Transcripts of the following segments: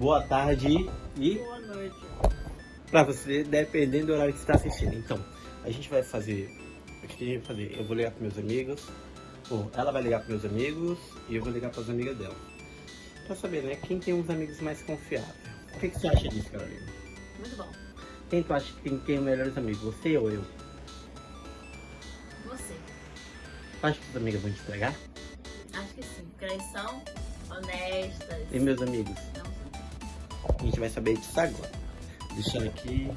boa tarde e Boa noite. pra você, dependendo do horário que você está assistindo. Então, a gente vai fazer. O que a gente vai fazer? Eu vou ligar para meus amigos, ela vai ligar para meus amigos e eu vou ligar para as amigas dela. Pra saber, né? Quem tem uns amigos mais confiáveis. O que, que você acha disso, Carolina? Muito bom. Quem tu acha que tem, tem os melhores amigos? Você ou eu? Você. Tu acha que as amigas vão te entregar? Acho que sim. Porque elas são honestas. E meus amigos? A gente vai saber disso agora. Deixando aqui.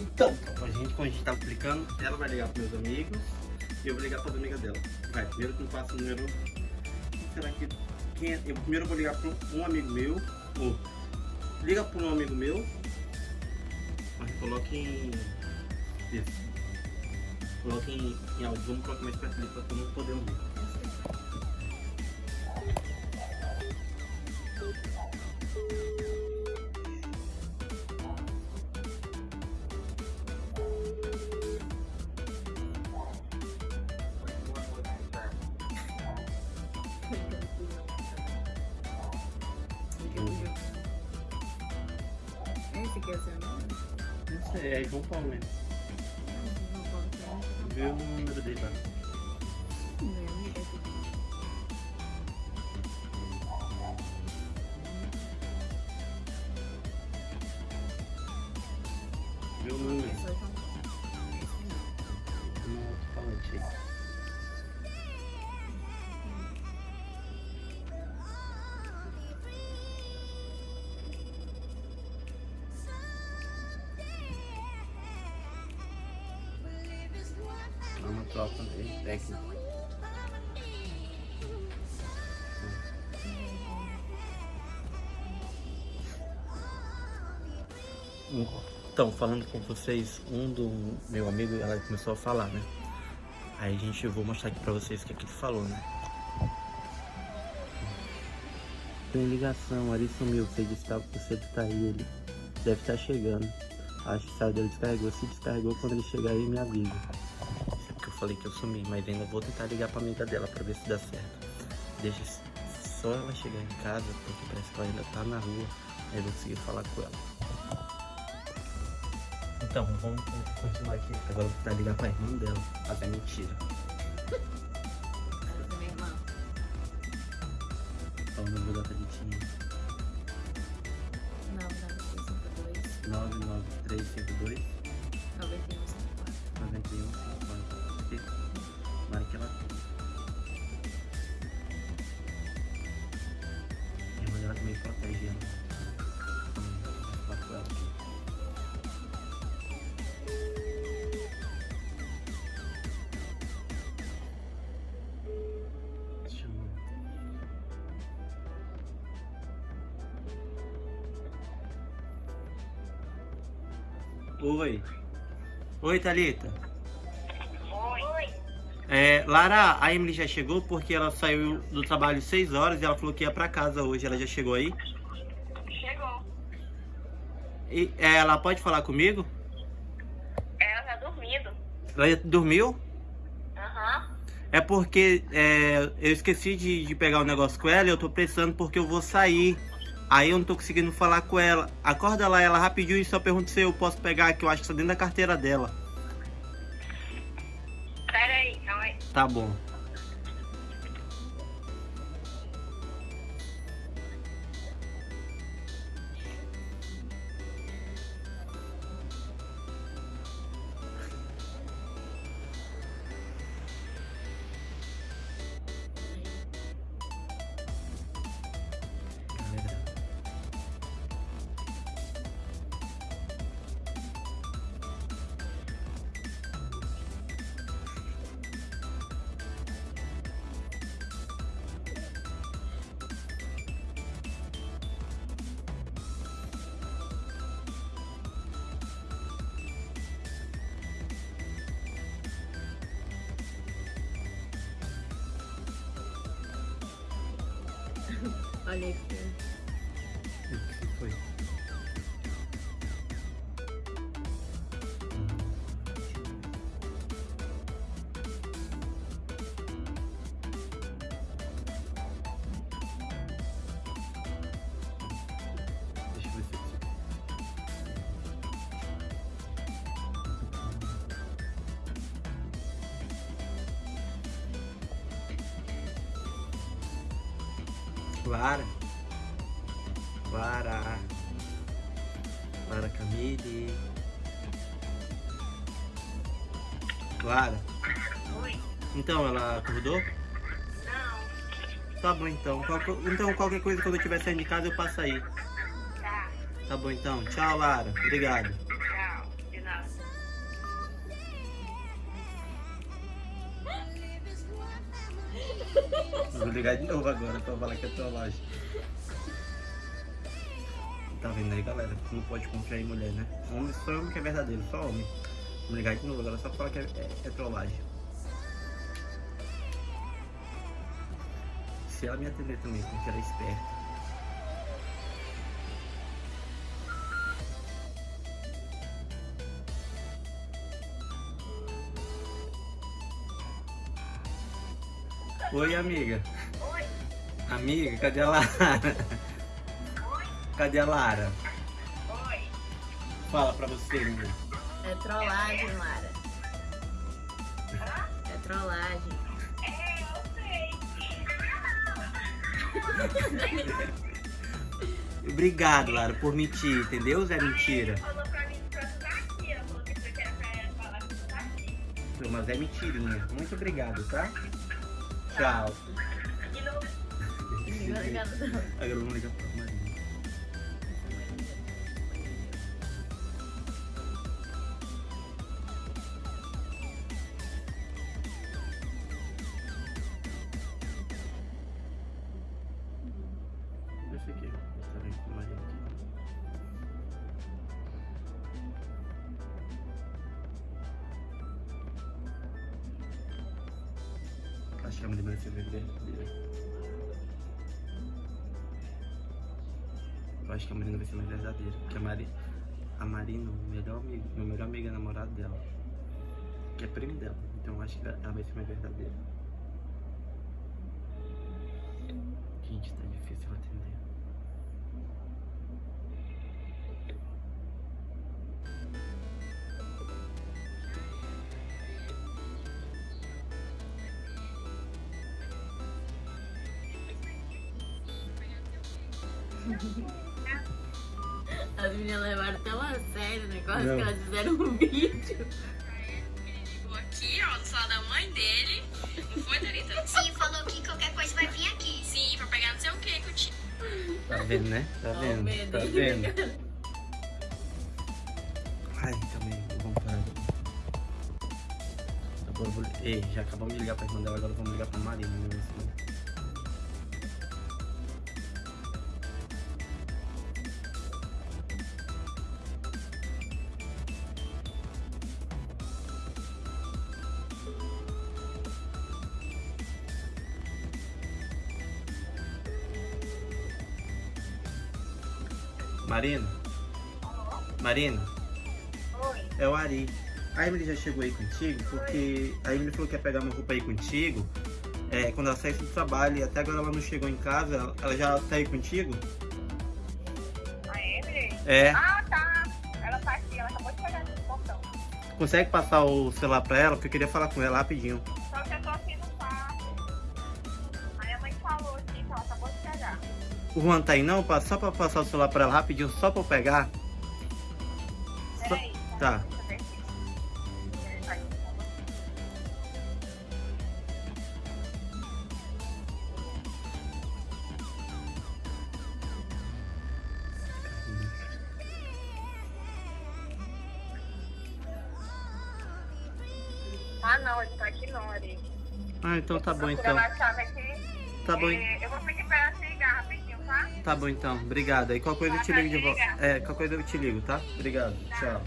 Então, a gente, como a gente tava explicando, ela vai ligar para meus amigos e eu vou ligar para as amigas dela. Vai, primeiro que eu faço o número. Será que. Quem é? Eu primeiro vou ligar para um amigo meu. Ou, liga para um amigo meu. Mas coloque em. Isso. Coloque em, em. Vamos colocar mais perto ali para todo mundo poder ouvir. É João Paulo mesmo. Vê o número dele lá. Vê o número. Técnica. Então, falando com vocês, um do meu amigo, ela começou a falar, né? Aí a gente, eu vou mostrar aqui pra vocês o que, é que ele falou, né? Tem ligação, Ari sumiu, você disse que você tá aí, ele deve estar chegando. Acho que saiu dele descarregou, se descarregou quando ele chegar aí me avisa. Falei que eu sumi, mas ainda vou tentar ligar pra amiga dela pra ver se dá certo. Deixa só ela chegar em casa, porque parece que ela ainda tá na rua, aí eu vou conseguir falar com ela. Então, vamos continuar aqui. Agora eu vou tentar ligar pra irmã dela. Mas é mentira. Minha irmã. Eu vou dar pra Ditinha. 99352 Oi. Oi, Thalita. Oi. É, Lara, a Emily já chegou porque ela saiu do trabalho 6 horas e ela falou que ia pra casa hoje. Ela já chegou aí? Chegou. E é, ela pode falar comigo? Ela tá dormindo. Ela já dormiu? Aham. É porque é, eu esqueci de, de pegar o negócio com ela e eu tô precisando porque eu vou sair. Aí eu não tô conseguindo falar com ela. Acorda lá ela rapidinho e só pergunta se eu posso pegar, que eu acho que tá dentro da carteira dela. Pera aí, calma aí. Tá bom. Olha aqui. o que foi? Lara. Lara. Lara Camille. Lara. Oi. Então, ela acordou? Não. Tá bom então. Então qualquer coisa quando eu estiver saindo de casa eu passo aí. Tá. Tá bom então. Tchau, Lara. Obrigado. Vou ligar de novo agora pra falar que é trollagem. Tá vendo aí, galera? Não pode confiar em mulher, né? Homem, só homem que é verdadeiro, só homem. Vou ligar de novo agora só falar que é, é, é trollagem. Se ela me atender também, porque ela é esperta. Oi, amiga. Oi. Amiga, cadê a Lara? Oi. Cadê a Lara? Oi. Fala pra você, menina. É trollagem, Lara. Hã? É trollagem. É, eu sei. Obrigado, Lara, por mentir, entendeu? Zé mentira. Ele falou pra mim pra tu aqui. Ela falou que você quer pra ela falar que tu aqui. Mas é mentirinha. Muito obrigado, tá? Tchau. E não... Acho que a Maria vai ser verdadeira. Eu acho que a Marina vai ser mais verdadeira. Porque a Mari, a Marina, o melhor amigo, meu melhor amigo é namorado dela. Que é primo dela. Então eu acho que ela vai ser mais verdadeira. Gente, tá difícil atender. As meninas levaram tão a sério o negócio Não. que elas fizeram um vídeo. Ligou aqui, ó, no celular da mãe dele. Não foi, Thalita? Sim, falou que qualquer coisa vai vir aqui. Sim, pra pegar não sei o que que eu tinha. Tá vendo, né? Tá o vendo? medo. Tá vendo? Ai, também, vamos parar. Agora eu vou... Ei, já acabamos de ligar pra irmã dela, agora vamos ligar pra Marina. Né? Marina? Marina? Oi. É o Ari. A Emily já chegou aí contigo, porque a Emily falou que ia pegar uma roupa aí contigo. É, quando ela saísse do trabalho e até agora ela não chegou em casa, ela- já tá aí contigo? A Emily? É. Ah, tá. Ela tá aqui. Ela acabou de chegar no portão. Consegue passar o celular pra ela? Porque eu queria falar com ela rapidinho. O Juan tá aí não? Só pra passar o celular pra ela rapidinho, só pra eu pegar? Só- Peraí. Tá. Tá. Ah, não, ele tá aqui não, Ari. Ah, então tá bom então. Tá bom, É, eu vou pedir pra ela te ligar rapidinho, tá? tá bom então. Obrigado. Aí qualquer coisa eu te ligo de volta. É, qualquer coisa eu te ligo, tá? Obrigado. Tchau. Tá,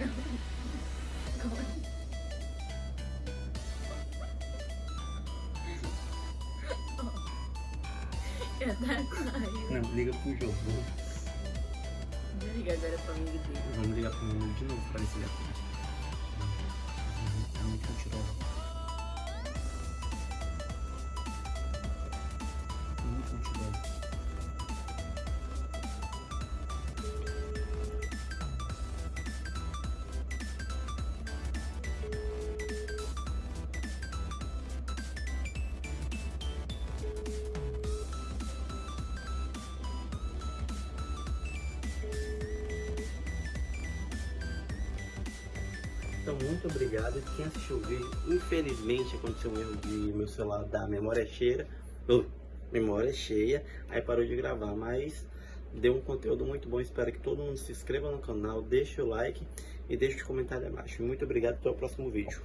tchau. Não, liga pro jogo. Liga agora pra amigo dele. Vamos ligar pro menino de novo pra esse gato. É muito mentiroso. Muito obrigado. Quem assistiu o vídeo, infelizmente aconteceu um erro de meu celular da memória cheia. Oh, memória cheia, aí parou de gravar, mas deu um conteúdo muito bom. Espero que todo mundo se inscreva no canal, deixe o like e deixe o comentário abaixo. Muito obrigado, até o próximo vídeo.